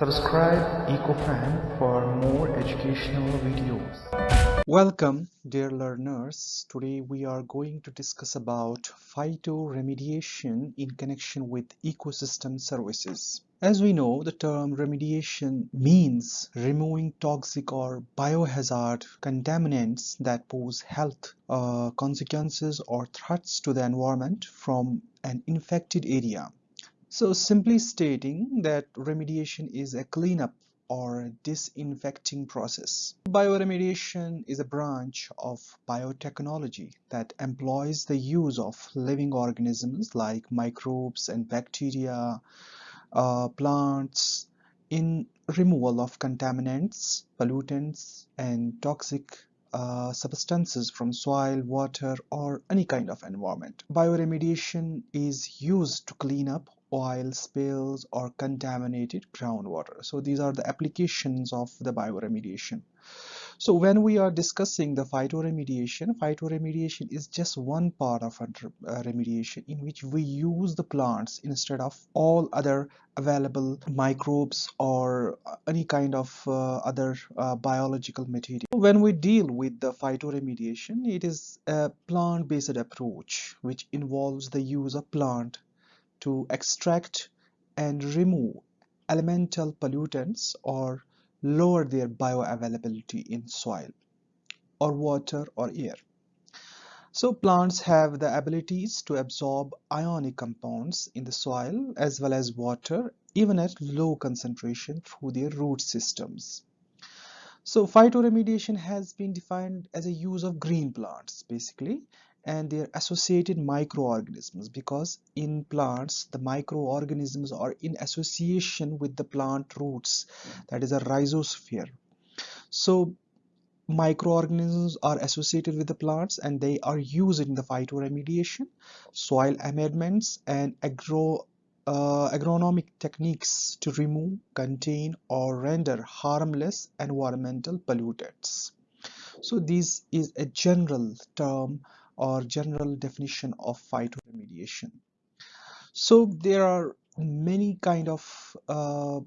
Subscribe EcoFan for more educational videos. Welcome dear learners. Today we are going to discuss about phytoremediation in connection with ecosystem services. As we know, the term remediation means removing toxic or biohazard contaminants that pose health uh, consequences or threats to the environment from an infected area. So simply stating that remediation is a cleanup or disinfecting process. Bioremediation is a branch of biotechnology that employs the use of living organisms like microbes and bacteria, uh, plants in removal of contaminants, pollutants and toxic uh, substances from soil, water or any kind of environment. Bioremediation is used to clean up oil spills or contaminated groundwater. So these are the applications of the bioremediation. So when we are discussing the phytoremediation, phytoremediation is just one part of uh, remediation in which we use the plants instead of all other available microbes or any kind of uh, other uh, biological material. When we deal with the phytoremediation, it is a plant-based approach which involves the use of plant to extract and remove elemental pollutants or lower their bioavailability in soil or water or air. So plants have the abilities to absorb ionic compounds in the soil as well as water even at low concentration through their root systems. So phytoremediation has been defined as a use of green plants basically and their associated microorganisms because in plants the microorganisms are in association with the plant roots that is a rhizosphere. So microorganisms are associated with the plants and they are used in the phytoremediation soil amendments and agro uh, agronomic techniques to remove contain or render harmless environmental pollutants. So this is a general term or general definition of phytoremediation. So there are many kind of uh,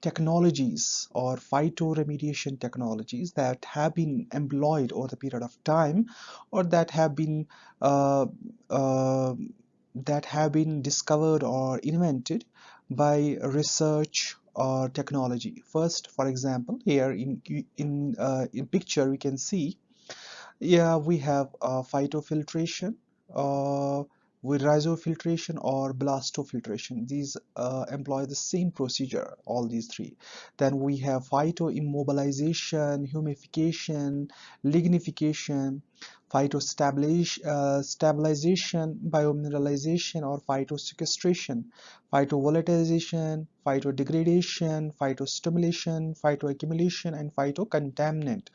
technologies or phytoremediation technologies that have been employed over the period of time or that have been uh, uh, that have been discovered or invented by research or technology first for example here in in uh, in picture we can see yeah we have uh, phytofiltration uh, with rhizofiltration or blastofiltration. These uh, employ the same procedure all these three. Then we have phytoimmobilization humification lignification phytostabilization uh, stabilization, biomineralization or phytosequestration phytovolatilization phytodegradation phytostimulation phytoaccumulation and phytocontaminant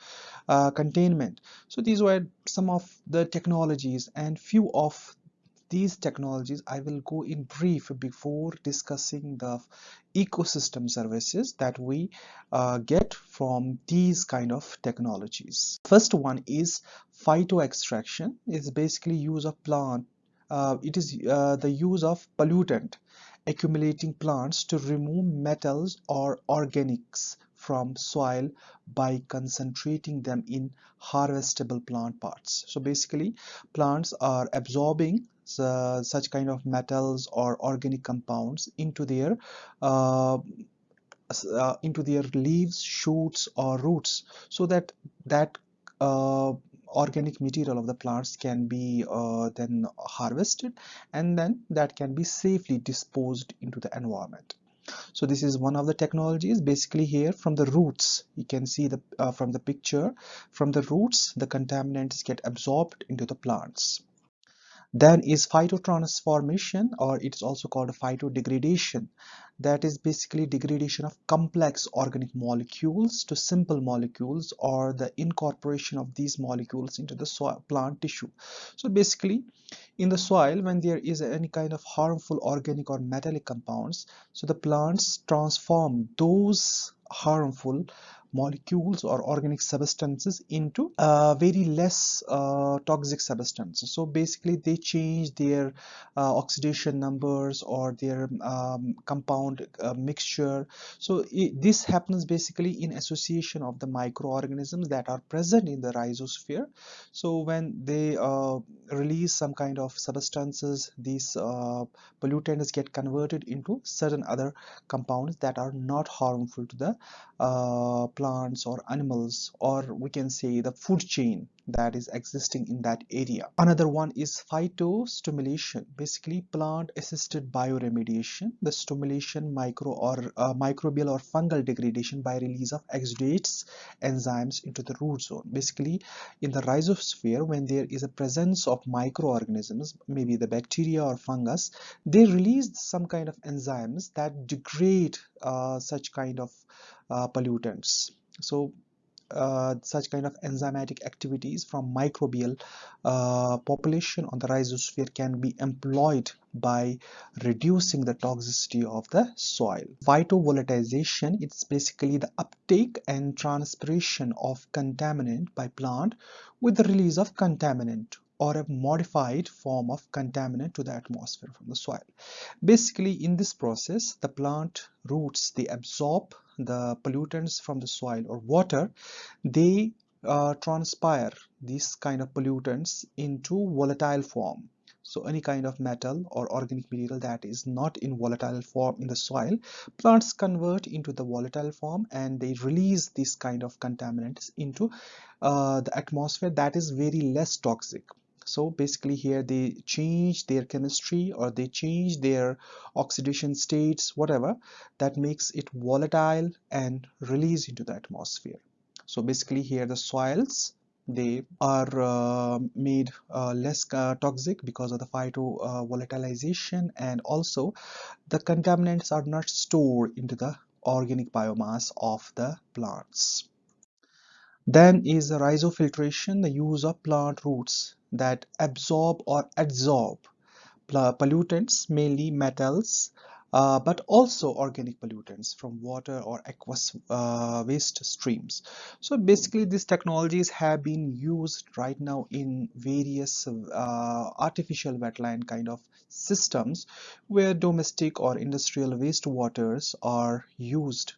uh, containment. So these were some of the technologies and few of these technologies I will go in brief before discussing the ecosystem services that we uh, get from these kind of technologies. First one is phyto extraction is basically use of plant uh, it is uh, the use of pollutant accumulating plants to remove metals or organics from soil by concentrating them in harvestable plant parts. So basically plants are absorbing uh, such kind of metals or organic compounds into their uh, uh, into their leaves shoots or roots so that that uh, organic material of the plants can be uh, then harvested and then that can be safely disposed into the environment so this is one of the technologies basically here from the roots. You can see the uh, from the picture. From the roots the contaminants get absorbed into the plants then is phytotransformation or it is also called phytodegradation. That is basically degradation of complex organic molecules to simple molecules or the incorporation of these molecules into the soil plant tissue. So basically in the soil when there is any kind of harmful organic or metallic compounds so the plants transform those harmful molecules or organic substances into uh, very less uh, toxic substances. So basically they change their uh, oxidation numbers or their um, compound uh, mixture. So it, this happens basically in association of the microorganisms that are present in the rhizosphere. So when they uh, release some kind of substances these uh, pollutants get converted into certain other compounds that are not harmful to the plants or animals or we can say the food chain that is existing in that area. Another one is phytostimulation, basically plant assisted bioremediation, the stimulation micro or uh, microbial or fungal degradation by release of exudates enzymes into the root zone. Basically in the rhizosphere when there is a presence of microorganisms, maybe the bacteria or fungus, they release some kind of enzymes that degrade uh, such kind of uh, pollutants. So uh, such kind of enzymatic activities from microbial uh, population on the rhizosphere can be employed by reducing the toxicity of the soil. Phytovolatilization it's basically the uptake and transpiration of contaminant by plant with the release of contaminant or a modified form of contaminant to the atmosphere from the soil. Basically in this process the plant roots they absorb the pollutants from the soil or water they uh, transpire these kind of pollutants into volatile form. So any kind of metal or organic material that is not in volatile form in the soil plants convert into the volatile form and they release this kind of contaminants into uh, the atmosphere that is very less toxic so basically here they change their chemistry or they change their oxidation states whatever that makes it volatile and release into the atmosphere. So basically here the soils they are uh, made uh, less uh, toxic because of the phyto uh, volatilization and also the contaminants are not stored into the organic biomass of the plants then is rhizofiltration the use of plant roots that absorb or adsorb pollutants, mainly metals, uh, but also organic pollutants from water or aqueous uh, waste streams. So basically these technologies have been used right now in various uh, artificial wetland kind of systems where domestic or industrial wastewaters are used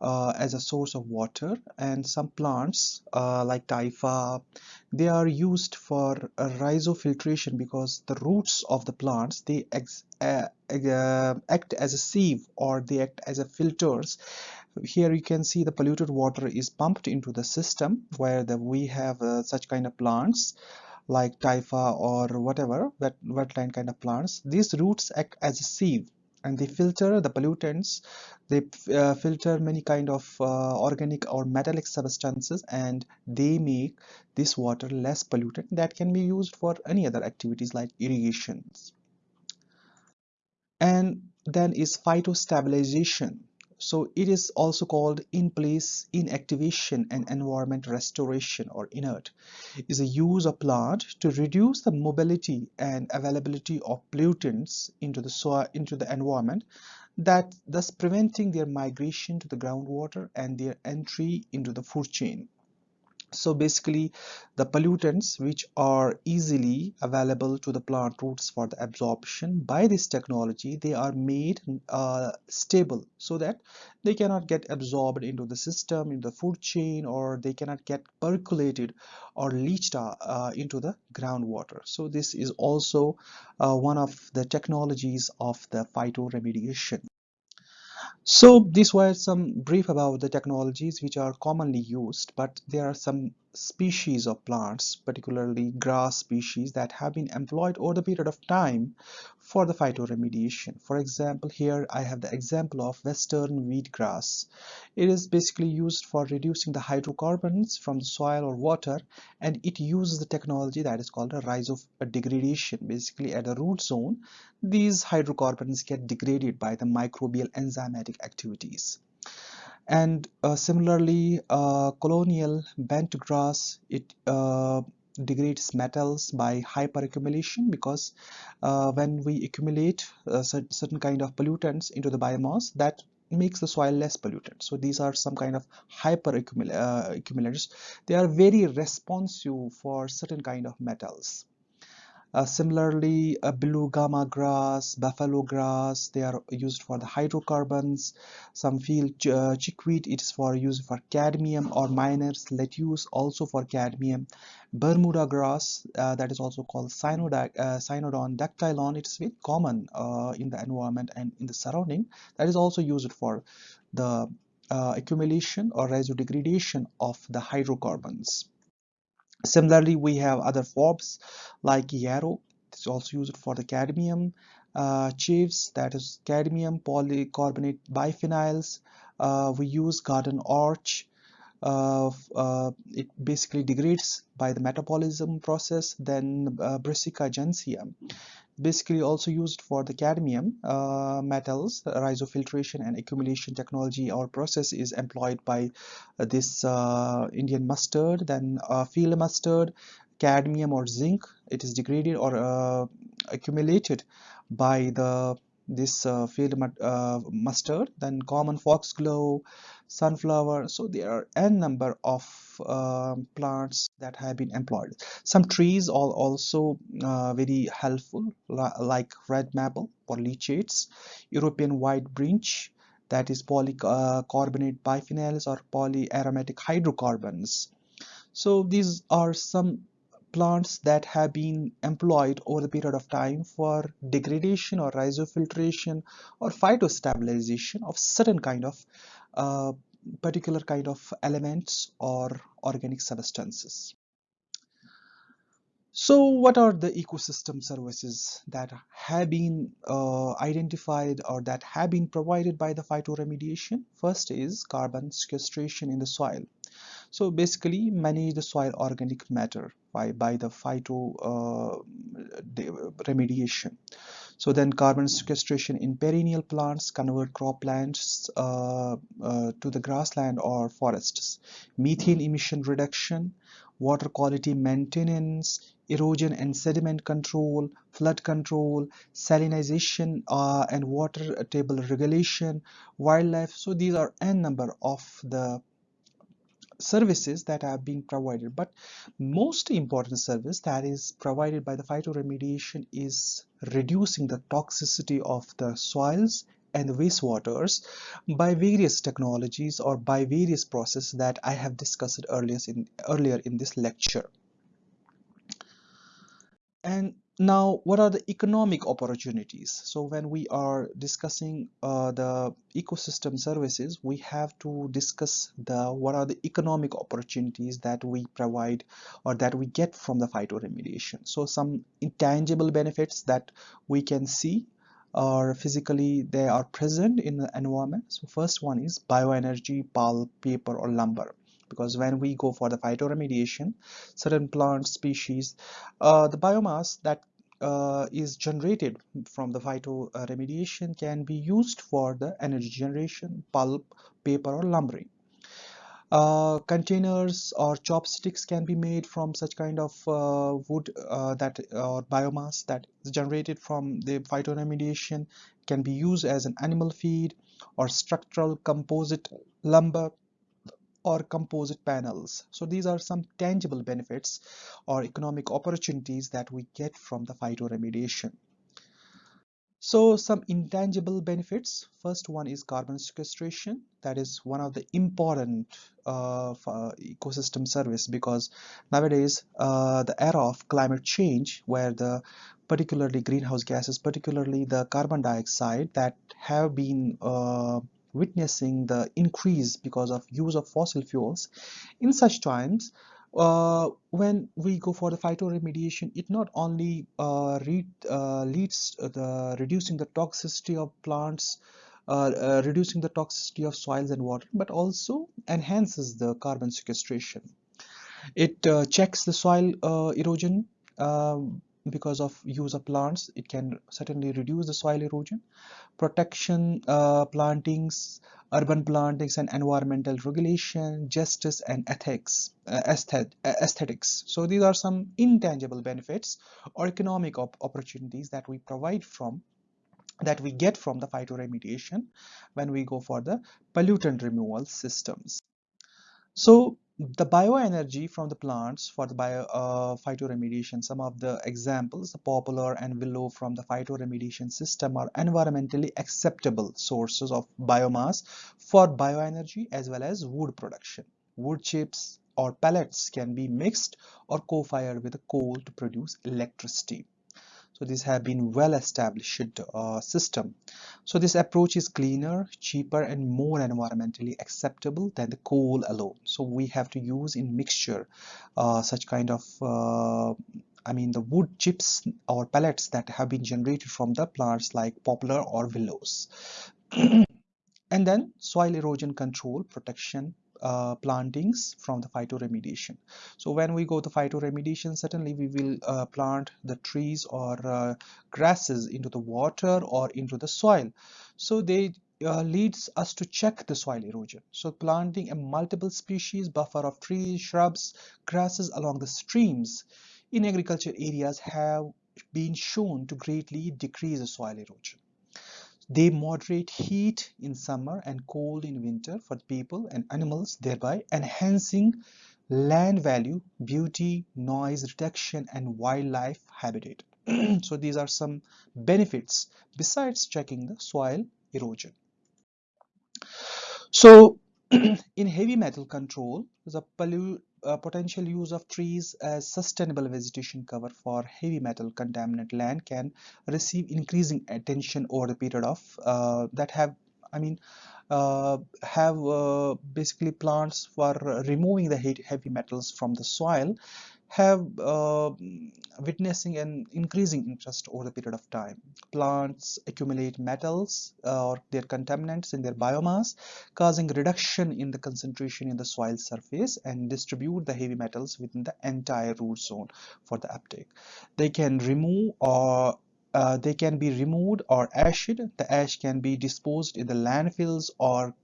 uh, as a source of water. And some plants uh, like typha they are used for rhizofiltration because the roots of the plants they uh, uh, act as a sieve or they act as a filters. Here you can see the polluted water is pumped into the system where the, we have uh, such kind of plants like typha or whatever wet, wetland kind of plants. These roots act as a sieve and they filter the pollutants. They uh, filter many kind of uh, organic or metallic substances and they make this water less polluted that can be used for any other activities like irrigations. And then is phytostabilization so it is also called in place inactivation and environment restoration or inert. Is a use of plant to reduce the mobility and availability of pollutants into the soil into the environment that thus preventing their migration to the groundwater and their entry into the food chain so basically the pollutants which are easily available to the plant roots for the absorption by this technology they are made uh, stable so that they cannot get absorbed into the system in the food chain or they cannot get percolated or leached uh, uh, into the groundwater. So this is also uh, one of the technologies of the phytoremediation so these were some brief about the technologies which are commonly used, but there are some species of plants, particularly grass species that have been employed over the period of time for the phytoremediation. For example, here I have the example of western wheatgrass. It is basically used for reducing the hydrocarbons from the soil or water and it uses the technology that is called a rise of degradation. Basically at the root zone, these hydrocarbons get degraded by the microbial enzymatic activities and uh, similarly uh, colonial bent grass it uh, degrades metals by hyperaccumulation because uh, when we accumulate uh, certain kind of pollutants into the biomass that makes the soil less polluted so these are some kind of hyper uh, accumulators. They are very responsive for certain kind of metals uh, similarly, uh, blue grama grass, buffalo grass, they are used for the hydrocarbons. Some feel uh, chickweed, it is for use for cadmium or miners, lettuce also for cadmium. Bermuda grass, uh, that is also called Cyanodac, uh, Cynodon dactylon, it is very common in the environment and in the surrounding. That is also used for the accumulation or rhizodegradation of the hydrocarbons. Similarly, we have other forbs like yarrow. It's also used for the cadmium. Uh, chives, that is cadmium polycarbonate biphenyls. Uh, we use garden orache. Uh, uh, it basically degrades by the metabolism process. Then uh, Brassica basically also used for the cadmium uh, metals rhizofiltration and accumulation technology our process is employed by uh, this uh, Indian mustard then uh, field mustard cadmium or zinc. It is degraded or uh, accumulated by the this uh, field uh, mustard then common foxglove sunflower. So there are n number of uh, plants that have been employed. Some trees are also uh, very helpful like red maple for leachates european white birch that is polycarbonate uh, biphenyls or polyaromatic hydrocarbons. So these are some plants that have been employed over the period of time for degradation or rhizofiltration or phytostabilization of certain kind of uh, particular kind of elements or organic substances. So what are the ecosystem services that have been uh, identified or that have been provided by the phytoremediation? First is carbon sequestration in the soil. So basically manage the soil organic matter by, by the phyto uh, remediation. So then carbon sequestration in perennial plants convert croplands uh, uh, to the grassland or forests. Methane emission reduction, water quality maintenance, erosion and sediment control, flood control, salinization uh, and water table regulation, wildlife. So these are n number of the services that are being provided but most important service that is provided by the phytoremediation is reducing the toxicity of the soils and the wastewaters by various technologies or by various processes that I have discussed earlier in, earlier in this lecture. And now, what are the economic opportunities? So when we are discussing uh, the ecosystem services, we have to discuss the what are the economic opportunities that we provide or that we get from the phytoremediation. So some intangible benefits that we can see or physically they are present in the environment. So first one is bioenergy, pulp, paper or lumber because when we go for the phytoremediation certain plant species uh, the biomass that uh, is generated from the phytoremediation can be used for the energy generation pulp paper or lumbering uh, containers or chopsticks can be made from such kind of uh, wood uh, that or biomass that is generated from the phytoremediation can be used as an animal feed or structural composite lumber or composite panels. So these are some tangible benefits or economic opportunities that we get from the phytoremediation. So some intangible benefits. First one is carbon sequestration. That is one of the important uh, ecosystem service because nowadays uh, the era of climate change where the particularly greenhouse gases, particularly the carbon dioxide that have been uh, witnessing the increase because of use of fossil fuels. In such times uh, when we go for the phytoremediation it not only uh, uh, leads the reducing the toxicity of plants uh, uh, reducing the toxicity of soils and water but also enhances the carbon sequestration. It uh, checks the soil erosion um, because of use of plants it can certainly reduce the soil erosion protection uh, plantings urban plantings and environmental regulation justice and ethics uh, aesthetics so these are some intangible benefits or economic op opportunities that we provide from that we get from the phytoremediation when we go for the pollutant removal systems. So the bioenergy from the plants for the bio uh, phytoremediation, some of the examples, the poplar and willow from the phytoremediation system are environmentally acceptable sources of biomass for bioenergy as well as wood production. Wood chips or pellets can be mixed or co-fired with coal to produce electricity so these have been well established uh, system. So this approach is cleaner cheaper and more environmentally acceptable than the coal alone. So we have to use in mixture uh, such kind of uh, I mean the wood chips or pellets that have been generated from the plants like poplar or willows. And then soil erosion control protection uh, plantings from the phytoremediation. So when we go to phytoremediation, certainly we will uh, plant the trees or uh, grasses into the water or into the soil. So they uh, leads us to check the soil erosion. So planting a multiple species buffer of trees, shrubs, grasses along the streams in agriculture areas have been shown to greatly decrease the soil erosion. They moderate heat in summer and cold in winter for people and animals, thereby enhancing land value, beauty, noise reduction, and wildlife habitat. so these are some benefits besides checking the soil erosion. So in heavy metal control, the uh, potential use of trees as sustainable vegetation cover for heavy metal contaminant land can receive increasing attention over the period of uh, that have I mean uh, have uh, basically plants for removing the heavy metals from the soil have uh, witnessing an increasing interest over the period of time. Plants accumulate metals uh, or their contaminants in their biomass, causing reduction in the concentration in the soil surface and distribute the heavy metals within the entire root zone for the uptake. They can remove or uh, they can be removed or ashed. The ash can be disposed in the landfills or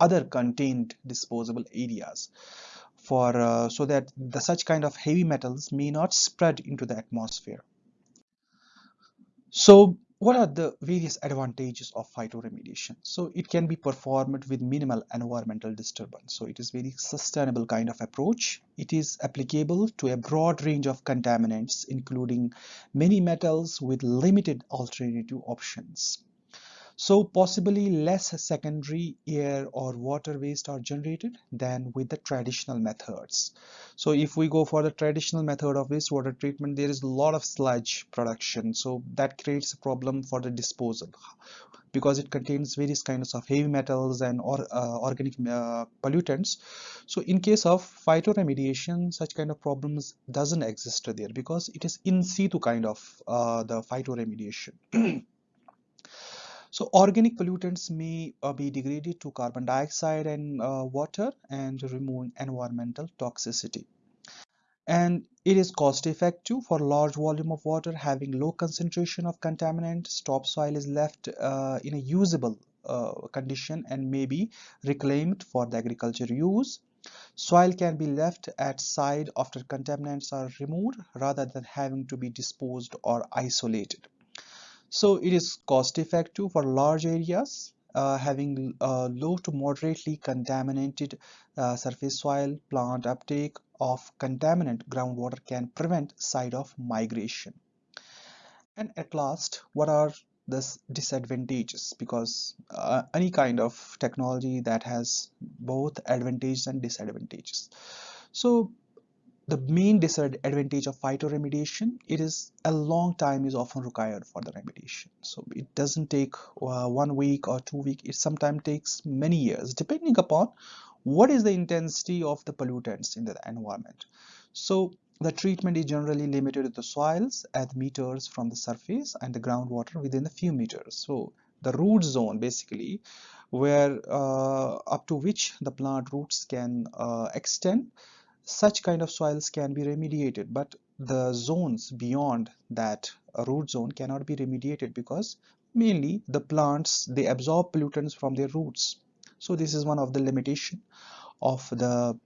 other contained disposable areas for uh, so that the such kind of heavy metals may not spread into the atmosphere. So what are the various advantages of phytoremediation? So it can be performed with minimal environmental disturbance. So it is very sustainable kind of approach. It is applicable to a broad range of contaminants, including many metals with limited alternative options. So possibly less secondary air or water waste are generated than with the traditional methods. So if we go for the traditional method of wastewater treatment, there is a lot of sludge production. So that creates a problem for the disposal because it contains various kinds of heavy metals and or, uh, organic uh, pollutants. So in case of phytoremediation, such kind of problems doesn't exist there because it is in situ kind of uh, the phytoremediation. So organic pollutants may uh, be degraded to carbon dioxide and uh, water and removing environmental toxicity. And it is cost effective for large volume of water having low concentration of contaminants. Topsoil is left uh, in a usable uh, condition and may be reclaimed for the agriculture use. Soil can be left at side after contaminants are removed rather than having to be disposed or isolated. So it is cost effective for large areas uh, having uh, low to moderately contaminated uh, surface soil plant uptake of contaminant groundwater can prevent side of migration. And at last what are the disadvantages? Because uh, any kind of technology that has both advantages and disadvantages. So the main disadvantage of phytoremediation it is a long time is often required for the remediation. So it doesn't take uh, one week or two week it sometimes takes many years depending upon what is the intensity of the pollutants in the environment. So the treatment is generally limited to the soils at meters from the surface and the groundwater within a few meters. So the root zone basically where uh, up to which the plant roots can uh, extend such kind of soils can be remediated but the zones beyond that root zone cannot be remediated because mainly the plants they absorb pollutants from their roots. So this is one of the limitation of the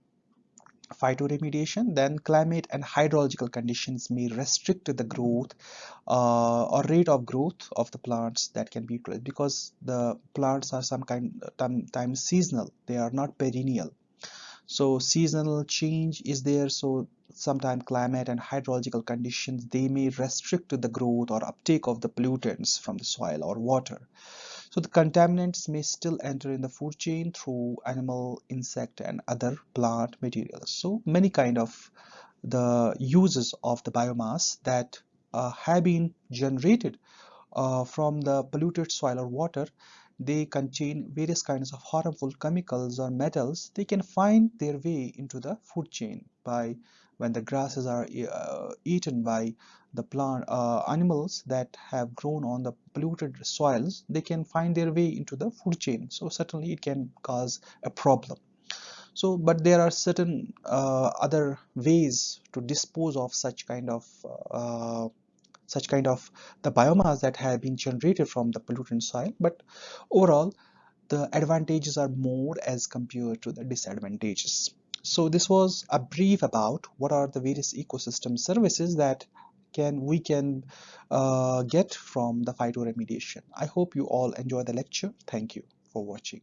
phytoremediation. Then climate and hydrological conditions may restrict the growth uh, or rate of growth of the plants that can be utilized because the plants are some kind times seasonal. They are not perennial so seasonal change is there so sometimes climate and hydrological conditions they may restrict the growth or uptake of the pollutants from the soil or water so the contaminants may still enter in the food chain through animal, insect and other plant materials. So many kind of the uses of the biomass that uh, have been generated uh, from the polluted soil or water they contain various kinds of harmful chemicals or metals. They can find their way into the food chain by when the grasses are uh, eaten by the plant uh, animals that have grown on the polluted soils. They can find their way into the food chain. So certainly it can cause a problem. So but there are certain uh, other ways to dispose of such kind of uh, such kind of the biomass that have been generated from the pollutant soil but overall the advantages are more as compared to the disadvantages so this was a brief about what are the various ecosystem services that can we can uh, get from the phytoremediation. I hope you all enjoy the lecture. Thank you for watching.